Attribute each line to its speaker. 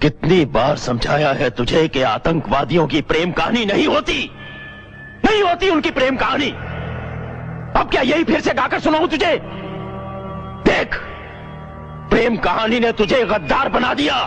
Speaker 1: कितनी बार समझाया है तुझे कि आतंकवादियों की प्रेम कहानी नहीं होती? नहीं होती उनकी प्रेम कहानी। अब क्या यही फिर से गाकर सुनाऊं तुझे? देख, प्रेम कहानी ने तुझे गद्दार बना दिया।